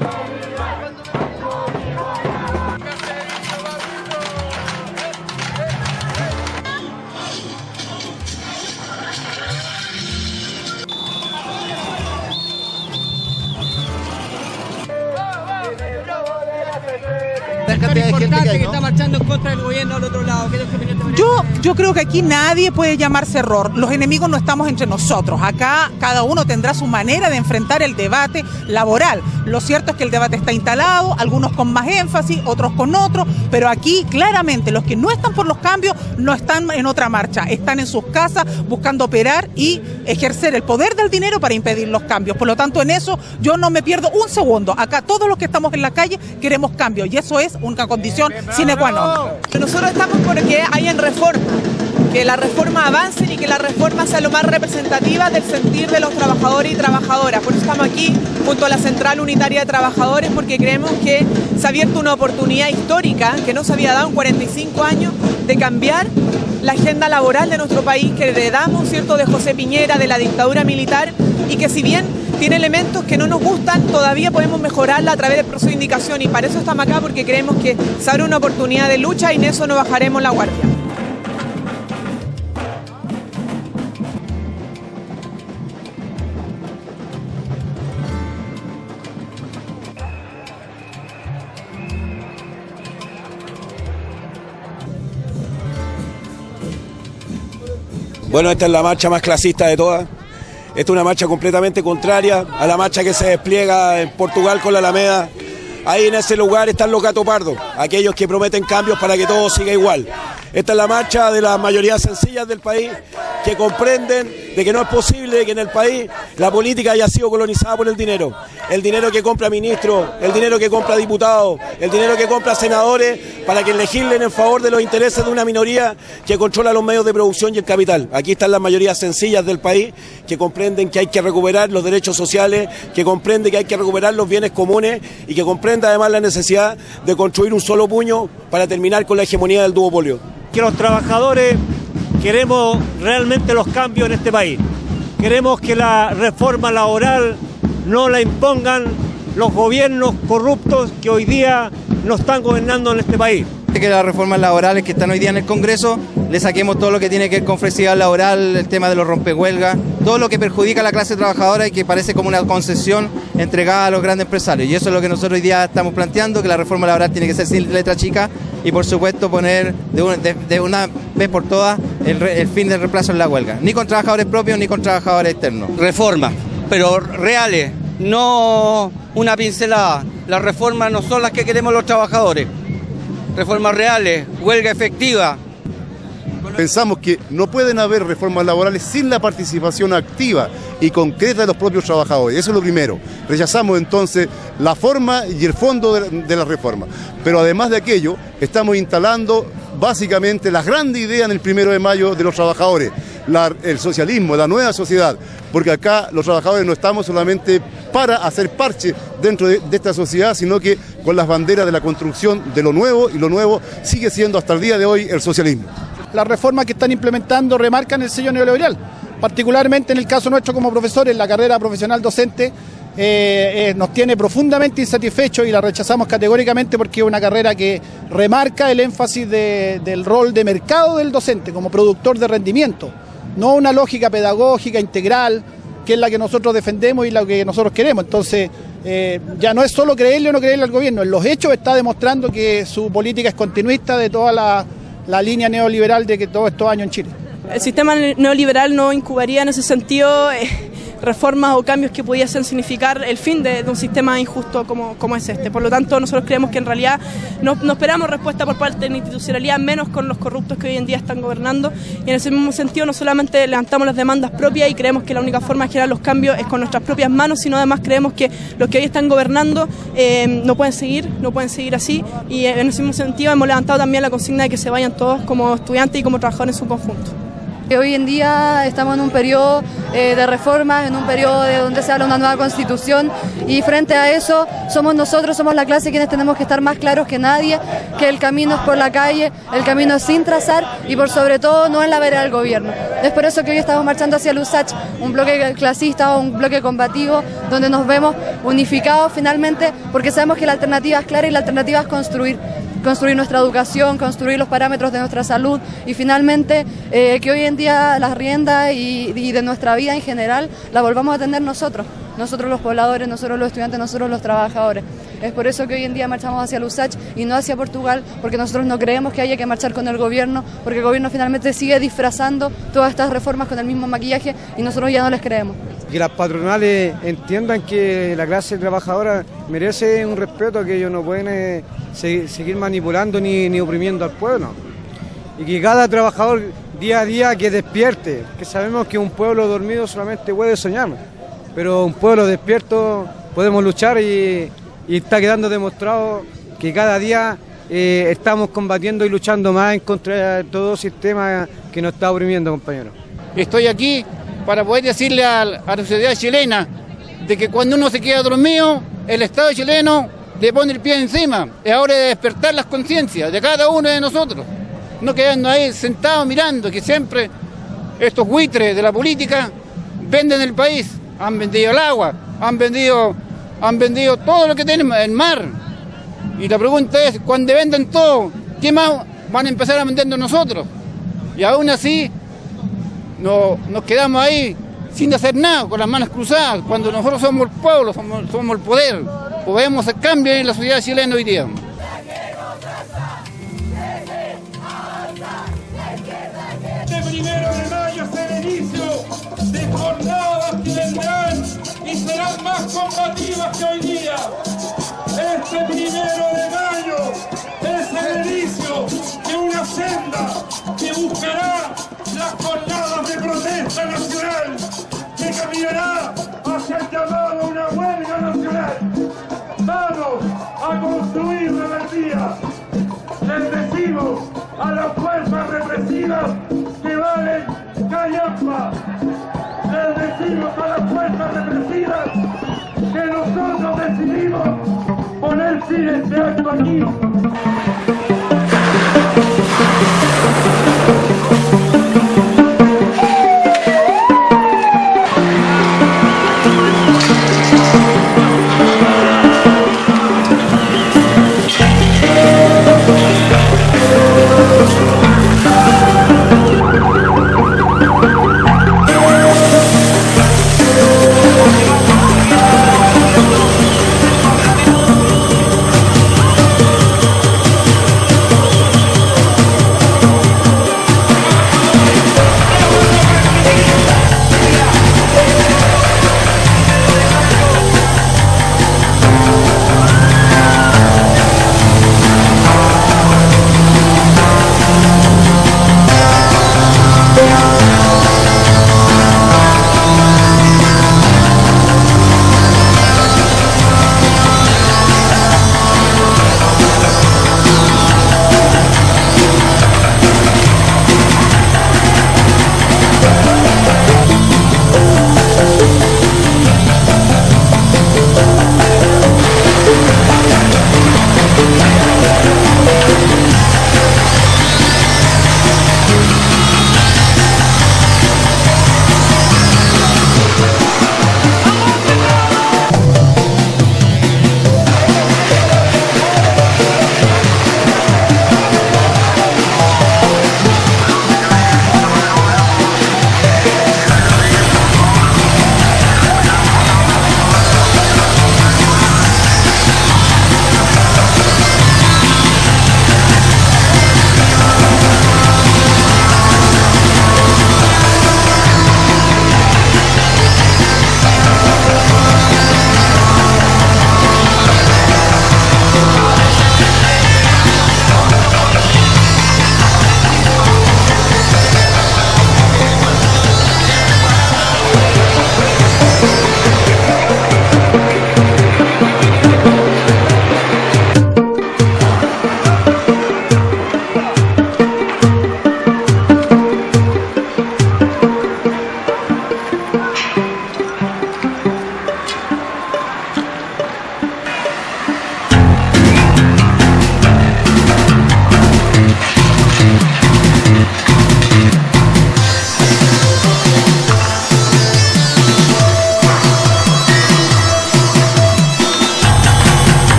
Thank you. De gente que hay, que ¿no? está marchando en contra del gobierno al otro lado. Yo, yo creo que aquí nadie puede llamarse error. Los enemigos no estamos entre nosotros. Acá cada uno tendrá su manera de enfrentar el debate laboral. Lo cierto es que el debate está instalado, algunos con más énfasis, otros con otro, pero aquí claramente los que no están por los cambios no están en otra marcha, están en sus casas buscando operar y ejercer el poder del dinero para impedir los cambios. Por lo tanto, en eso yo no me pierdo un segundo. Acá todos los que estamos en la calle queremos cambios y eso es una condición sine qua. Nosotros estamos porque hayan reforma, que la reforma avance y que la reforma sea lo más representativa del sentir de los trabajadores y trabajadoras. Por eso estamos aquí junto a la Central Unitaria de Trabajadores porque creemos que se ha abierto una oportunidad histórica que no se había dado en 45 años de cambiar la agenda laboral de nuestro país que heredamos, ¿cierto?, de José Piñera, de la dictadura militar y que si bien tiene elementos que no nos gustan, todavía podemos mejorarla a través del proceso de indicación y para eso estamos acá porque creemos que se abre una oportunidad de lucha y en eso no bajaremos la guardia. Bueno, esta es la marcha más clasista de todas. Esta es una marcha completamente contraria a la marcha que se despliega en Portugal con la Alameda. Ahí en ese lugar están los gatos pardos, aquellos que prometen cambios para que todo siga igual. Esta es la marcha de las mayorías sencillas del país que comprenden de que no es posible que en el país la política haya sido colonizada por el dinero. El dinero que compra ministros, el dinero que compra diputados, el dinero que compra senadores para que legislen en favor de los intereses de una minoría que controla los medios de producción y el capital. Aquí están las mayorías sencillas del país que comprenden que hay que recuperar los derechos sociales, que comprenden que hay que recuperar los bienes comunes y que comprende además la necesidad de construir un solo puño para terminar con la hegemonía del duopolio. que los trabajadores queremos realmente los cambios en este país. Queremos que la reforma laboral no la impongan los gobiernos corruptos que hoy día nos están gobernando en este país. que las reformas laborales que están hoy día en el Congreso le saquemos todo lo que tiene que ver con flexibilidad laboral, el tema de los rompehuelgas, todo lo que perjudica a la clase trabajadora y que parece como una concesión entregada a los grandes empresarios. Y eso es lo que nosotros hoy día estamos planteando, que la reforma laboral tiene que ser sin letra chica y por supuesto poner de una, de- de una vez por todas el, re- el fin del reemplazo en la huelga, ni con trabajadores propios ni con trabajadores externos. Reformas, pero reales, no una pincelada. Las reformas no son las que queremos los trabajadores. Reformas reales, huelga efectiva, Pensamos que no pueden haber reformas laborales sin la participación activa y concreta de los propios trabajadores. Eso es lo primero. Rechazamos entonces la forma y el fondo de, de la reforma. Pero además de aquello, estamos instalando básicamente la grande idea en el primero de mayo de los trabajadores, el socialismo, la nueva sociedad. Porque acá los trabajadores no estamos solamente para hacer parche dentro de, de esta sociedad, sino que con las banderas de la construcción de lo nuevo y lo nuevo sigue siendo hasta el día de hoy el socialismo. las reformas que están implementando remarcan el sello neoliberal, particularmente en el caso nuestro como profesores, la carrera profesional docente eh, eh, nos tiene profundamente insatisfechos y la rechazamos categóricamente porque es una carrera que remarca el énfasis de- del rol de mercado del docente como productor de rendimiento, no una lógica pedagógica integral que es la que nosotros defendemos y la que nosotros queremos. Entonces, eh, ya no es solo creerle o no creerle al gobierno, en los hechos está demostrando que su política es continuista de toda la, línea neoliberal de que todos estos años en Chile. El sistema neoliberal no incubaría en ese sentido reformas o cambios que pudiesen significar el fin de, un sistema injusto como, como es este. Por lo tanto, nosotros creemos que en realidad no, no esperamos respuesta por parte de la institucionalidad, menos con los corruptos que hoy en día están gobernando. Y en ese mismo sentido, no solamente levantamos las demandas propias y creemos que la única forma de generar los cambios es con nuestras propias manos, sino además creemos que los que hoy están gobernando eh, no pueden seguir, no pueden seguir así. Y en ese mismo sentido hemos levantado también la consigna de que se vayan todos como estudiantes y como trabajadores en su conjunto. Hoy en día estamos en un periodo eh, de reformas, en un periodo de donde se habla una nueva constitución y frente a eso somos nosotros, somos la clase quienes tenemos que estar más claros que nadie, que el camino es por la calle, el camino es sin trazar y por sobre todo no en la vereda del gobierno. Es por eso que hoy estamos marchando hacia el USACH, un bloque clasista un bloque combativo donde nos vemos unificados finalmente porque sabemos que la alternativa es clara y la alternativa es construir construir nuestra educación, construir los parámetros de nuestra salud y finalmente eh, que hoy en día las riendas y, y de nuestra vida en general la volvamos a tener nosotros. nosotros los pobladores, nosotros los estudiantes, nosotros los trabajadores. Es por eso que hoy en día marchamos hacia Lusach y no hacia Portugal, porque nosotros no creemos que haya que marchar con el gobierno, porque el gobierno finalmente sigue disfrazando todas estas reformas con el mismo maquillaje y nosotros ya no les creemos. Que las patronales entiendan que la clase trabajadora merece un respeto, que ellos no pueden eh, seguir manipulando ni, ni oprimiendo al pueblo. Y que cada trabajador día a día que despierte, que sabemos que un pueblo dormido solamente puede soñar, pero un pueblo despierto podemos luchar y, está quedando demostrado que cada día eh, estamos combatiendo y luchando más en contra de todo sistema que nos está oprimiendo, compañeros. Estoy aquí para poder decirle a, la sociedad chilena de que cuando uno se queda dormido, el Estado chileno le pone el pie encima. Es hora de despertar las conciencias de cada uno de nosotros no quedando ahí sentados mirando que siempre estos buitres de la política venden el país, han vendido el agua, han vendido, han vendido todo lo que tenemos, el mar. Y la pregunta es, cuando venden todo, ¿qué más van a empezar a vender nosotros? Y aún así no, nos quedamos ahí sin hacer nada, con las manos cruzadas, cuando nosotros somos el pueblo, somos, somos el poder, podemos hacer cambios en la sociedad chilena hoy día. primero de mayo es el inicio de jornadas que vendrán y serán más combativas que hoy día. Este primero de mayo a las fuerzas represivas que valen callampa. Les decimos a las fuerzas represivas que nosotros decidimos poner fin a este acto aquí.